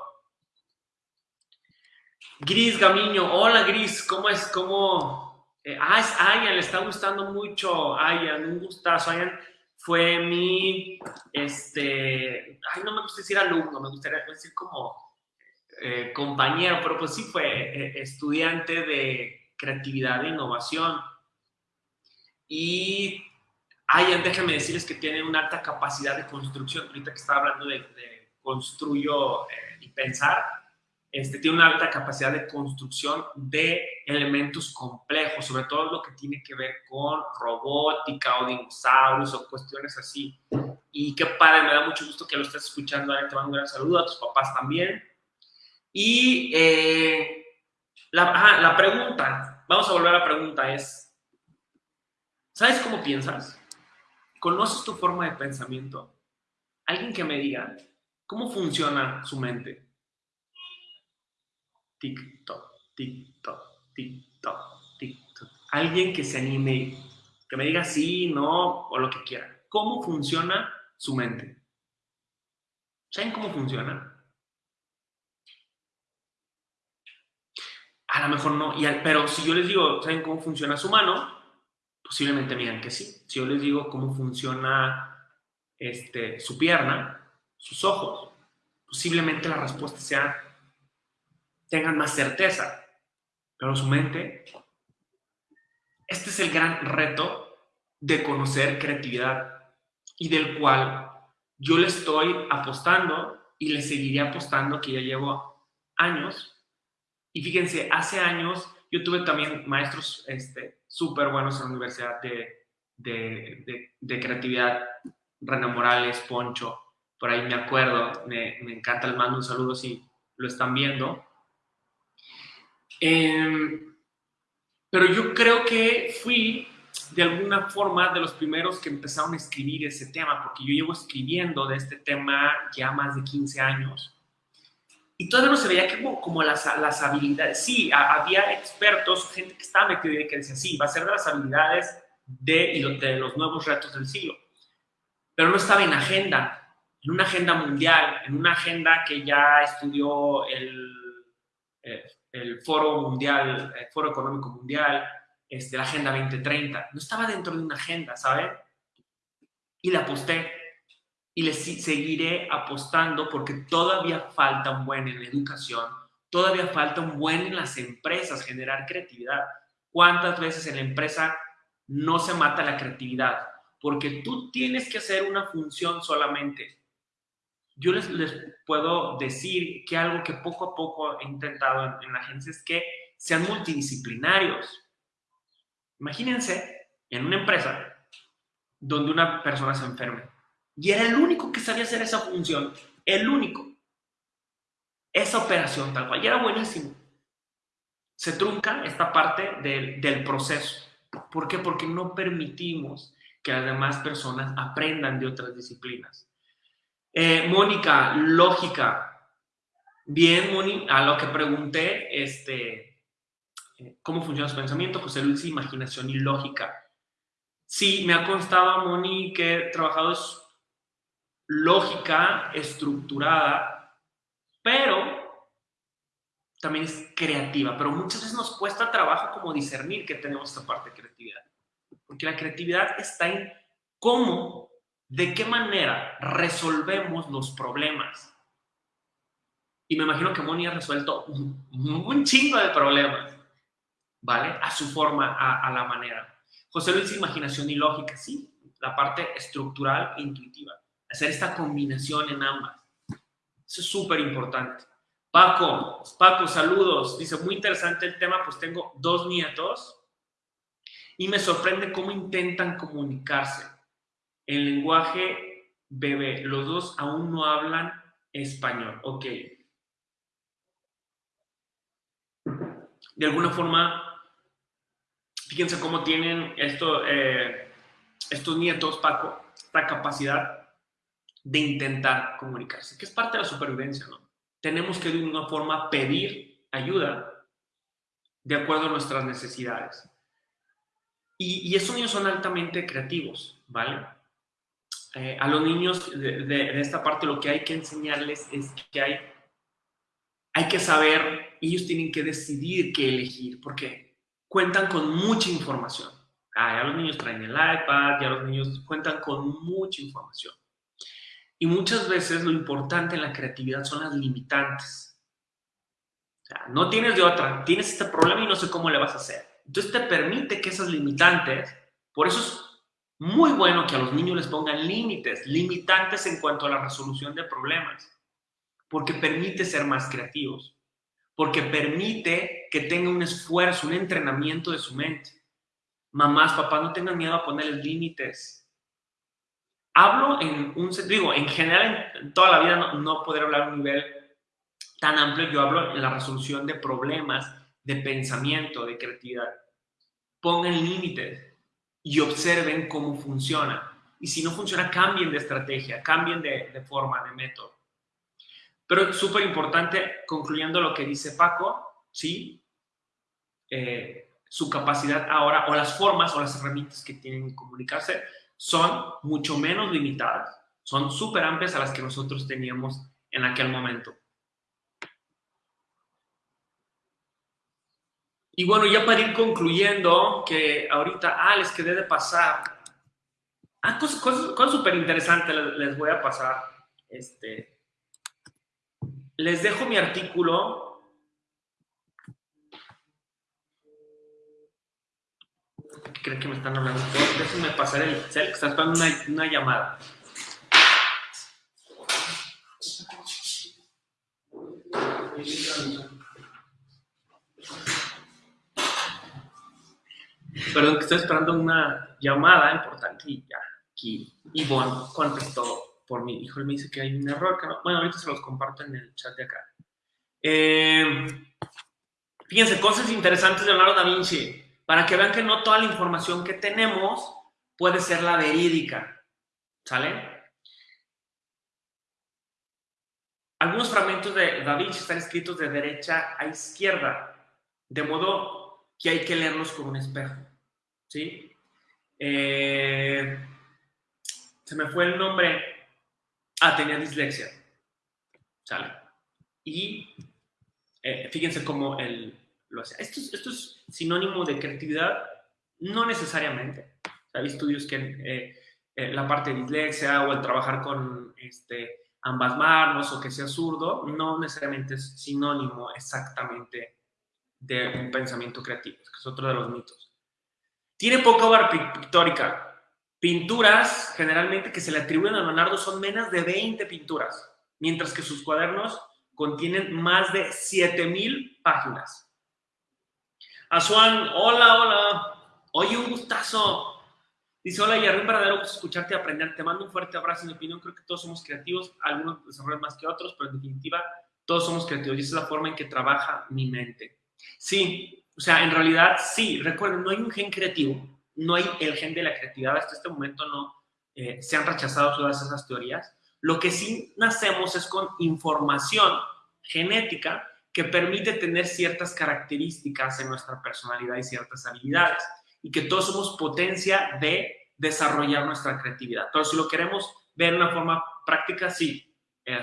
Gris Gamiño, hola Gris, ¿cómo es? ¿Cómo? Eh, ah, es Ayan, le está gustando mucho Ayan, un gustazo. Ayan fue mi, este, ay, no me gusta decir alumno, me gustaría decir como eh, compañero, pero pues sí fue eh, estudiante de creatividad e innovación. Y hay, déjenme decirles que tienen una alta capacidad de construcción. Ahorita que estaba hablando de, construyo eh, y pensar, este, tiene una alta capacidad de construcción de elementos complejos, sobre todo lo que tiene que ver con robótica o dinosaurios o cuestiones así. Y qué padre, me da mucho gusto que lo estés escuchando. Te mando un gran saludo a tus papás también. Y eh, la pregunta, vamos a volver a la pregunta, es, ¿sabes cómo piensas? ¿Conoces tu forma de pensamiento? Alguien que me diga, ¿cómo funciona su mente? Tic-toc, tic-toc. Alguien que se anime, que me diga sí, no, o lo que quiera. ¿Cómo funciona su mente? ¿Saben cómo funciona? A lo mejor no, y pero si yo les digo, ¿saben cómo funciona su mano? Posiblemente me digan que sí. Si yo les digo cómo funciona este, su pierna, sus ojos, posiblemente la respuesta sea, tengan más certeza. Pero su mente, este es el gran reto de conocer creatividad y del cual yo le estoy apostando y le seguiré apostando que ya llevo años. Y fíjense, hace años yo tuve también maestros súper este, buenos en la universidad de, de, de, creatividad, René Morales, Poncho, por ahí me acuerdo, me, encanta, les mando un saludo si lo están viendo. Em, pero yo creo que fui de alguna forma de los primeros que empezaron a escribir ese tema, porque yo llevo escribiendo de este tema ya más de 15 años. Y todavía no se veía como, como las, las habilidades. Sí, había expertos, gente que estaba metida y que decía, sí, va a ser de las habilidades de, de los nuevos retos del siglo. Pero no estaba en agenda, en una agenda mundial, en una agenda que ya estudió el, eh, el Foro Mundial, el Foro Económico Mundial, este, la Agenda 2030. No estaba dentro de una agenda, ¿saben? Y le aposté. Y le seguiré apostando porque todavía falta un buen en la educación, todavía falta un buen en las empresas generar creatividad. ¿Cuántas veces en la empresa no se mata la creatividad? Porque tú tienes que hacer una función solamente. Yo les, puedo decir que algo que poco a poco he intentado en, en la agencia es que sean multidisciplinarios Imagínense en una empresa donde una persona se enferme y era el único que sabía hacer esa función, el único. Esa operación tal cual, y era buenísimo. Se trunca esta parte del, del proceso. ¿Por qué? Porque no permitimos que las demás personas aprendan de otras disciplinas. Eh, Mónica, lógica. Bien, Mónica, a lo que pregunté, este, cómo funciona su pensamiento, José Luis, imaginación y lógica. Sí, me ha constado, Moni, que he trabajado lógica estructurada, pero también es creativa. Pero muchas veces nos cuesta trabajo como discernir que tenemos esta parte de creatividad. Porque la creatividad está en cómo, de qué manera resolvemos los problemas. Y me imagino que Moni ha resuelto un chingo de problemas. ¿vale? A su forma, a, la manera. José Luis, imaginación y lógica, sí, la parte estructural e intuitiva. Hacer esta combinación en ambas. Eso es súper importante. Paco, Paco, saludos. Dice, muy interesante el tema, pues tengo dos nietos y me sorprende cómo intentan comunicarse. En lenguaje bebé, los dos aún no hablan español. Ok. De alguna forma, Fíjense cómo tienen esto, eh, estos nietos, Paco, esta capacidad de intentar comunicarse, que es parte de la supervivencia, ¿no? Tenemos que de una forma pedir ayuda de acuerdo a nuestras necesidades. Y, esos niños son altamente creativos, ¿vale? Eh, a los niños de, de, esta parte lo que hay que enseñarles es que hay, hay que saber, ellos tienen que decidir qué elegir, porque cuentan con mucha información. Ah, ya los niños traen el iPad, ya los niños cuentan con mucha información. Y muchas veces lo importante en la creatividad son las limitantes. No tienes de otra, tienes este problema y no sé cómo le vas a hacer. Entonces te permite que esas limitantes, por eso es muy bueno que a los niños les pongan límites, limitantes en cuanto a la resolución de problemas, porque permite ser más creativos porque permite que tenga un esfuerzo, un entrenamiento de su mente. Mamás, papás, no tengan miedo a ponerles límites. Hablo en un digo, en general, en toda la vida no, no poder hablar a un nivel tan amplio, yo hablo en la resolución de problemas, de pensamiento, de creatividad. Pongan límites y observen cómo funciona. Y si no funciona, cambien de estrategia, cambien de, de forma, de método. Pero es súper importante, concluyendo lo que dice Paco, ¿sí? Eh, su capacidad ahora, o las formas o las herramientas que tienen que comunicarse, son mucho menos limitadas, son súper amplias a las que nosotros teníamos en aquel momento. Y bueno, ya para ir concluyendo, que ahorita, ah, les quedé de pasar. Ah, cosas, cosas, súper interesantes les, les, voy a pasar. Este, les dejo mi artículo. Creen que me están hablando? Déjenme pasar el cel, que está esperando una, una llamada. Perdón, que estoy esperando una llamada importante y ya, aquí Ivonne contestó por mi hijo. me dice que hay un error. Bueno, ahorita se los comparto en el chat de acá. Eh, fíjense, cosas interesantes de Leonardo da Vinci, para que vean que no toda la información que tenemos puede ser la verídica. ¿Sale? Algunos fragmentos de Da Vinci están escritos de derecha a izquierda, de modo que hay que leerlos con un espejo. ¿Sí? Eh, se me fue el nombre. Ah, tenía dislexia. ¿Sale? Y eh, fíjense cómo él Esto, es sinónimo de creatividad, no necesariamente. Hay estudios que eh, la parte de dislexia o el trabajar con este, ambas manos o que sea zurdo, no necesariamente es sinónimo exactamente de un pensamiento creativo, que es otro de los mitos. Tiene poca obra pictórica. Pinturas, generalmente, que se le atribuyen a Leonardo son menos de 20 pinturas, mientras que sus cuadernos contienen más de 7000 páginas. Azuan, hola, hola. Oye, un gustazo. Dice, hola, y un verdadero gusto escucharte y aprender. Te mando un fuerte abrazo. En mi opinión, creo que todos somos creativos, algunos desarrollan más que otros, pero en definitiva, todos somos creativos y esa es la forma en que trabaja mi mente. Sí, o sea, en realidad, sí, recuerden, no hay un gen creativo, no hay el gen de la creatividad. Hasta este momento no eh, se han rechazado todas esas teorías. Lo que sí nacemos es con información genética que permite tener ciertas características en nuestra personalidad y ciertas habilidades y que todos somos potencia de desarrollar nuestra creatividad. Entonces, si lo queremos ver de una forma práctica, sí, eh,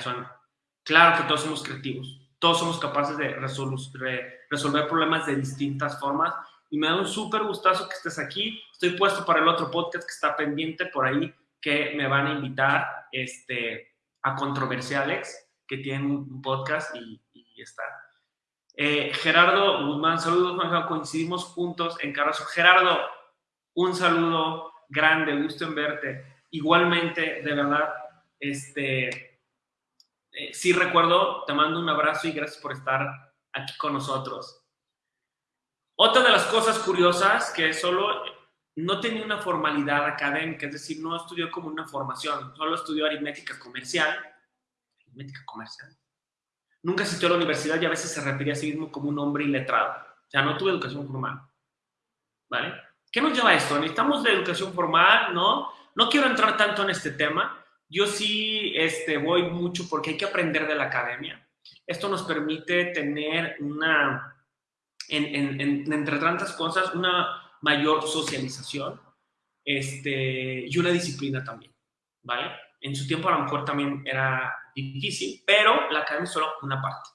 claro que todos somos creativos, todos somos capaces de resolver problemas de distintas formas y me da un súper gustazo que estés aquí. Estoy puesto para el otro podcast que está pendiente por ahí, que me van a invitar este, a Controversiales, que tienen un podcast y, está eh, Gerardo Guzmán, saludos, Juanjo, coincidimos juntos en Carrazo. Gerardo, un saludo grande, gusto en verte. Igualmente, de verdad, este, eh, sí recuerdo, te mando un abrazo y gracias por estar aquí con nosotros. Otra de las cosas curiosas que solo no tenía una formalidad académica, es decir, no estudió como una formación, solo estudió aritmética comercial. Aritmética comercial nunca asistió a la universidad y a veces se refería a sí mismo como un hombre iletrado. O sea, no tuve educación formal. ¿Vale? ¿Qué nos lleva a esto? Necesitamos de educación formal, ¿no? No quiero entrar tanto en este tema. Yo sí este, voy mucho porque hay que aprender de la academia. Esto nos permite tener una, entre tantas cosas, una mayor socialización este, y una disciplina también, ¿vale? En su tiempo a lo mejor también era difícil, pero la academia es solo una parte.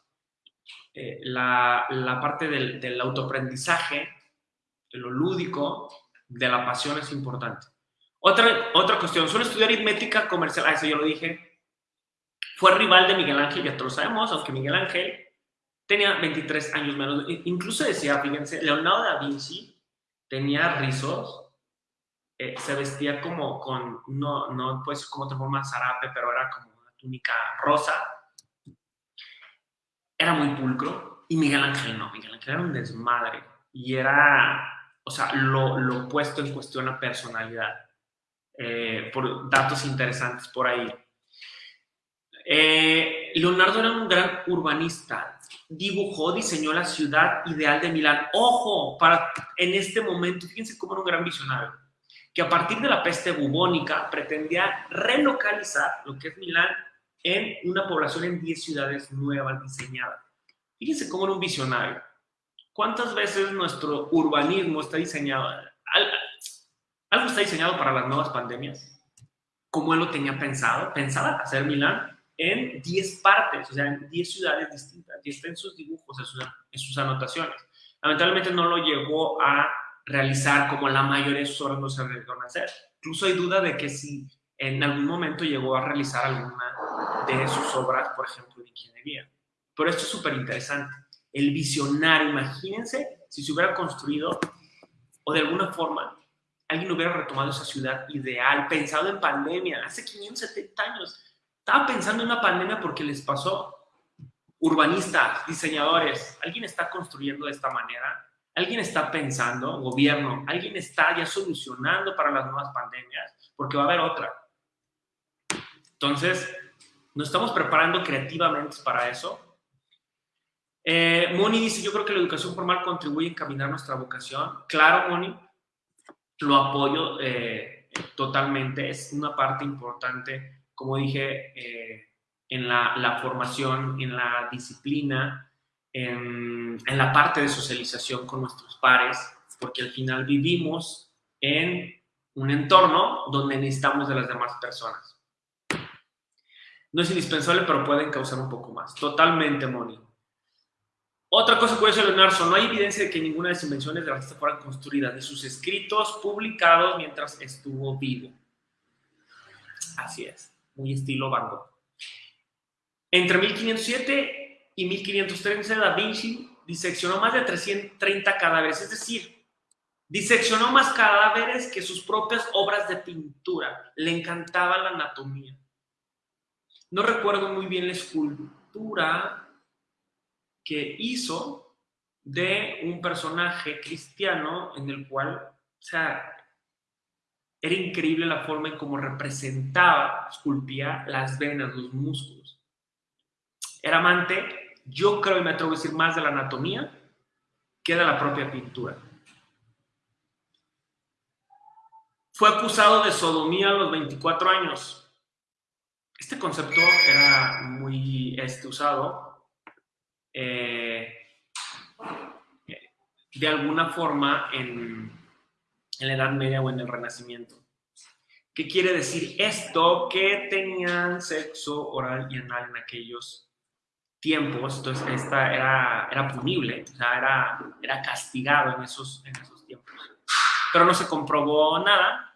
Eh, la, parte del, del autoaprendizaje, de lo lúdico, de la pasión es importante. Otra, otra cuestión, suele estudiar aritmética comercial, ah, eso yo lo dije, fue rival de Miguel Ángel, ya todos lo sabemos, aunque Miguel Ángel tenía 23 años menos. Incluso decía, fíjense, Leonardo da Vinci tenía rizos, eh, se vestía como con, no, no pues como otra forma zarape, pero era como túnica rosa, era muy pulcro, y Miguel Ángel no, Miguel Ángel era un desmadre, y era, o sea, lo, lo puesto en cuestión a personalidad, eh, por datos interesantes por ahí. Eh, Leonardo era un gran urbanista, dibujó, diseñó la ciudad ideal de Milán. Ojo, para en este momento, fíjense cómo era un gran visionario, que a partir de la peste bubónica pretendía relocalizar lo que es Milán en una población en 10 ciudades nuevas diseñadas. Fíjense cómo era un visionario. ¿Cuántas veces nuestro urbanismo está diseñado? Algo está diseñado para las nuevas pandemias. Como él lo tenía pensado, pensaba hacer Milán en 10 partes, o sea, en 10 ciudades distintas. Y está en sus dibujos, en sus, en sus anotaciones. Lamentablemente no lo llegó a realizar como la mayoría de sus obras no se arriesgaron a hacer. Incluso hay duda de que si en algún momento llegó a realizar alguna de sus obras, por ejemplo, de ingeniería. Pero esto es súper interesante. El visionario, imagínense si se hubiera construido o de alguna forma alguien hubiera retomado esa ciudad ideal, pensado en pandemia, hace 570 años. Estaba pensando en una pandemia porque les pasó. Urbanistas, diseñadores, ¿alguien está construyendo de esta manera? ¿Alguien está pensando, gobierno, alguien está ya solucionando para las nuevas pandemias? Porque va a haber otra. Entonces, nos estamos preparando creativamente para eso. Eh, Moni dice, yo creo que la educación formal contribuye a encaminar nuestra vocación. Claro, Moni, lo apoyo eh, totalmente. Es una parte importante, como dije, eh, en la, la, formación, en la disciplina, en, en, la parte de socialización con nuestros pares, porque al final vivimos en un entorno donde necesitamos de las demás personas. No es indispensable, pero pueden causar un poco más. Totalmente, Moni. Otra cosa que voy a no hay evidencia de que ninguna de las invenciones de artista fueran construidas, de sus escritos publicados mientras estuvo vivo. Así es, muy estilo Van Gogh. Entre 1507 y 1513, Da Vinci diseccionó más de 330 cadáveres, es decir, diseccionó más cadáveres que sus propias obras de pintura. Le encantaba la anatomía. No recuerdo muy bien la escultura que hizo de un personaje cristiano en el cual, o sea, era increíble la forma en cómo representaba, esculpía las venas, los músculos. Era amante, yo creo y me atrevo a decir más de la anatomía que de la propia pintura. Fue acusado de sodomía a los 24 años. Este concepto era muy este, usado eh, de alguna forma en, en, la Edad Media o en el Renacimiento. ¿Qué quiere decir esto? Que tenían sexo oral y anal en aquellos tiempos, entonces esta era, era punible, o sea, era, era castigado en esos, en esos tiempos. Pero no se comprobó nada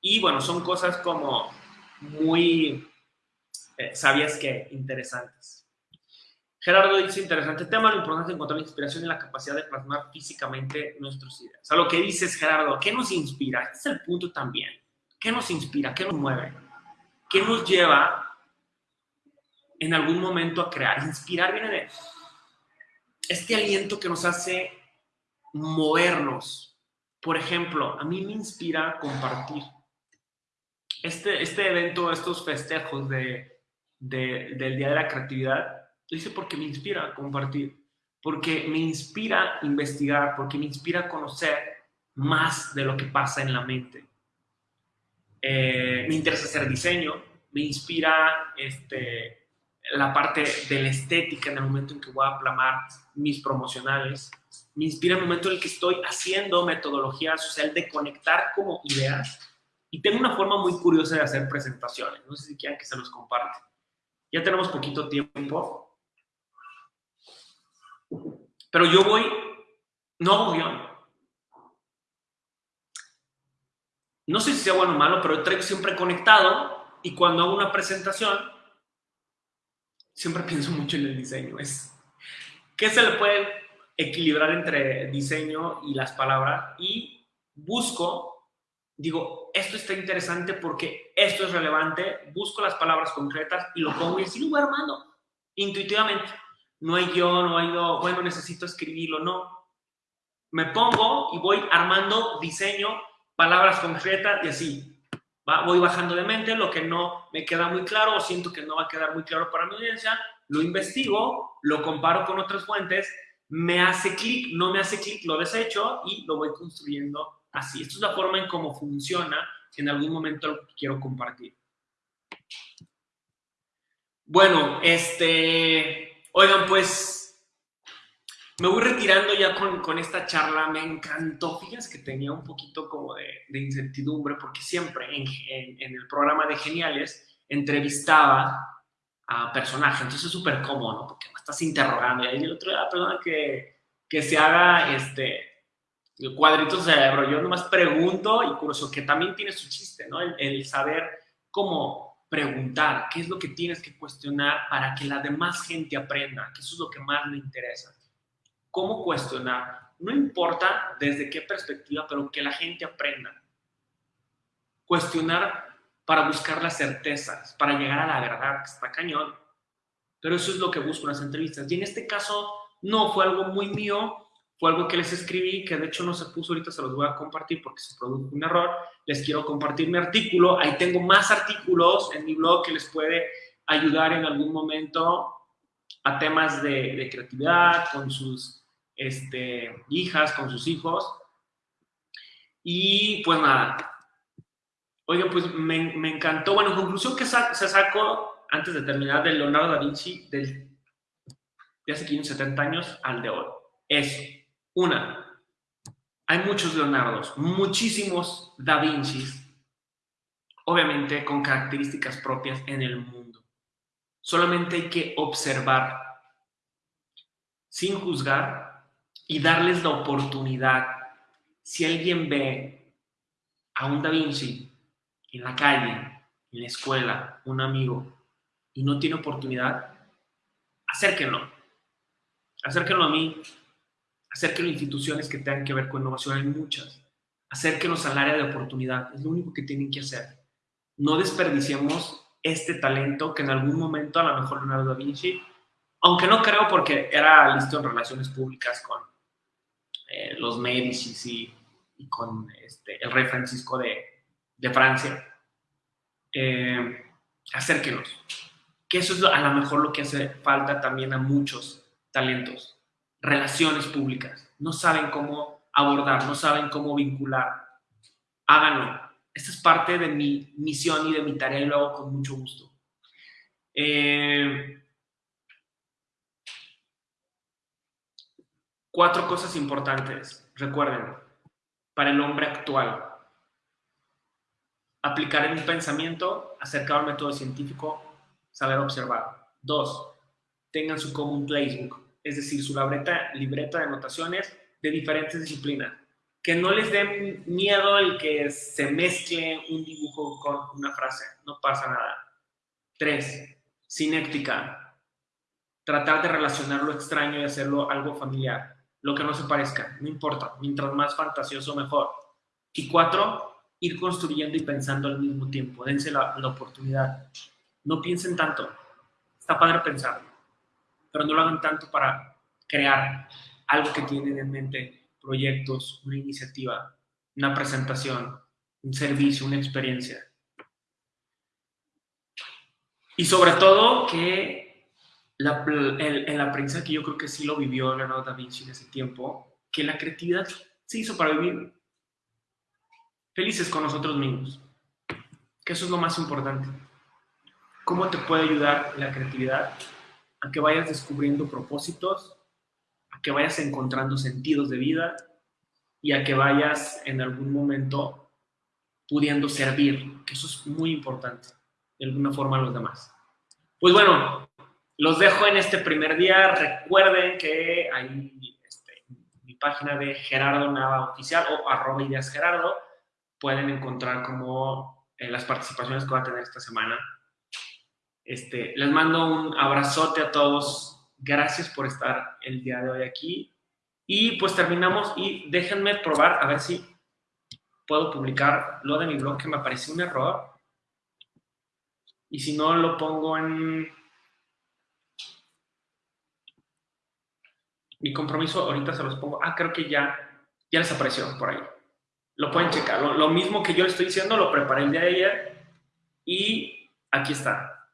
y bueno, son cosas como muy eh, sabias que interesantes. Gerardo dice, interesante tema, lo importante es encontrar la inspiración y la capacidad de plasmar físicamente nuestros ideas. A lo que dices, Gerardo, ¿qué nos inspira? Este es el punto también. ¿Qué nos inspira? ¿Qué nos mueve? ¿Qué nos lleva en algún momento a crear? Inspirar viene de este aliento que nos hace movernos. Por ejemplo, a mí me inspira compartir. Este, este evento, estos festejos de, de, del Día de la Creatividad, lo hice porque me inspira compartir, porque me inspira investigar, porque me inspira conocer más de lo que pasa en la mente. Eh, me interesa hacer diseño, me inspira este, la parte de la estética en el momento en que voy a plasmar mis promocionales, me inspira el momento en el que estoy haciendo metodología social de conectar como ideas y tengo una forma muy curiosa de hacer presentaciones, no sé si quieran que se los comparte. Ya tenemos poquito tiempo, pero yo voy, no hago guion. No sé si sea bueno o malo, pero traigo siempre conectado y cuando hago una presentación, siempre pienso mucho en el diseño. Es, ¿Qué se le puede equilibrar entre diseño y las palabras? Y busco, digo, esto está interesante porque esto es relevante, busco las palabras concretas y lo pongo y así lo voy armando intuitivamente no hay yo, no hay yo, bueno, necesito escribirlo, no. Me pongo y voy armando diseño, palabras concretas y así. Voy bajando de mente lo que no me queda muy claro o siento que no va a quedar muy claro para mi audiencia, lo investigo, lo comparo con otras fuentes, me hace clic, no me hace clic, lo desecho y lo voy construyendo así. Esta es la forma en cómo funciona, en algún momento lo quiero compartir. Bueno, este, Oigan, pues me voy retirando ya con, esta charla. Me encantó. Fíjense que tenía un poquito como de, incertidumbre porque siempre en, el programa de Geniales entrevistaba a personajes. Entonces es súper cómodo, ¿no? Porque me estás interrogando. Y ahí el otro día, perdona, que, que se haga este el cuadrito cerebro. Yo nomás pregunto y curioso, que también tiene su chiste, ¿no? El, el saber cómo preguntar, qué es lo que tienes que cuestionar para que la demás gente aprenda, que eso es lo que más le interesa. ¿Cómo cuestionar? No importa desde qué perspectiva, pero que la gente aprenda. cuestionar para buscar las certezas, para llegar a la verdad, que está cañón. Pero eso es lo que busco en las entrevistas. Y en este caso, no fue algo muy mío, fue algo que les escribí, que de hecho no se puso ahorita, se los voy a compartir porque se produjo un error. Les quiero compartir mi artículo. Ahí tengo más artículos en mi blog que les puede ayudar en algún momento a temas de, creatividad con sus este, hijas, con sus hijos. Y pues nada. Oiga, pues me, me encantó. Bueno, conclusión que se sacó antes de terminar de Leonardo da Vinci del, de hace 570 años al de hoy. Es una, hay muchos Leonardos, muchísimos Da Vincis, obviamente con características propias en el mundo. Solamente hay que observar sin juzgar y darles la oportunidad. Si alguien ve a un Da Vinci en la calle, en la escuela, un amigo, y no tiene oportunidad, acérquenlo. Acérquenlo a mí acérquenos a instituciones que tengan que ver con innovación, hay muchas. Acérquenos al área de oportunidad, es lo único que tienen que hacer. No desperdiciemos este talento que en algún momento a lo mejor Leonardo da Vinci, aunque no creo porque era listo en relaciones públicas con eh, los Médicis y, con este, el rey Francisco de, de Francia, eh, acérquenos. Que eso es a lo mejor lo que hace falta también a muchos talentos relaciones públicas, no saben cómo abordar, no saben cómo vincular. Háganlo. Esta es parte de mi misión y de mi tarea y lo hago con mucho gusto. Eh, cuatro cosas importantes, recuerden, para el hombre actual. Aplicar un pensamiento acercado al método científico, saber observar. Dos, tengan su common playbook es decir, su libreta, libreta de anotaciones de diferentes disciplinas. Que no les dé miedo el que se mezcle un dibujo con una frase, no pasa nada. Tres, sinéctica. Tratar de relacionar lo extraño y hacerlo algo familiar. Lo que no se parezca, no importa. Mientras más fantasioso, mejor. Y cuatro, ir construyendo y pensando al mismo tiempo. Dense la, oportunidad. No piensen tanto. Está padre pensar pero no lo hagan tanto para crear algo que tienen en mente, proyectos, una iniciativa, una presentación, un servicio, una experiencia. Y sobre todo que la, en la prensa que yo creo que sí lo vivió Leonardo da Vinci en ese tiempo, que la creatividad se hizo para vivir felices con nosotros mismos. Que eso es lo más importante. ¿Cómo te puede ayudar la creatividad a que vayas descubriendo propósitos, a que vayas encontrando sentidos de vida y a que vayas en algún momento pudiendo servir, que eso es muy importante, de alguna forma a los demás. Pues bueno, los dejo en este primer día. Recuerden que hay este, mi página de Gerardo Nava Oficial o arroba ideas Gerardo. Pueden encontrar como eh, las participaciones que va a tener esta semana este, les mando un abrazote a todos. Gracias por estar el día de hoy aquí. Y pues terminamos y déjenme probar a ver si puedo publicar lo de mi blog que me pareció un error. Y si no, lo pongo en... Mi compromiso, ahorita se los pongo. Ah, creo que ya, ya les apareció por ahí. Lo pueden checar. Lo, mismo que yo les estoy diciendo, lo preparé el día de ayer. Y aquí está.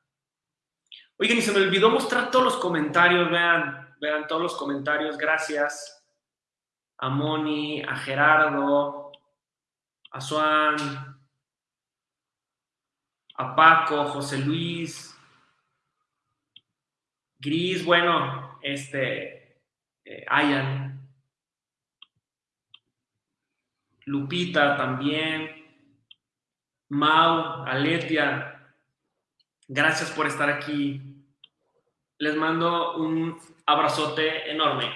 Oigan, y se me olvidó mostrar todos los comentarios, vean, vean todos los comentarios, gracias a Moni, a Gerardo, a Suan, a Paco, José Luis, Gris, bueno, este, eh, Ayan, Lupita también, Mau, Aletia, gracias por estar aquí. Les mando un abrazote enorme.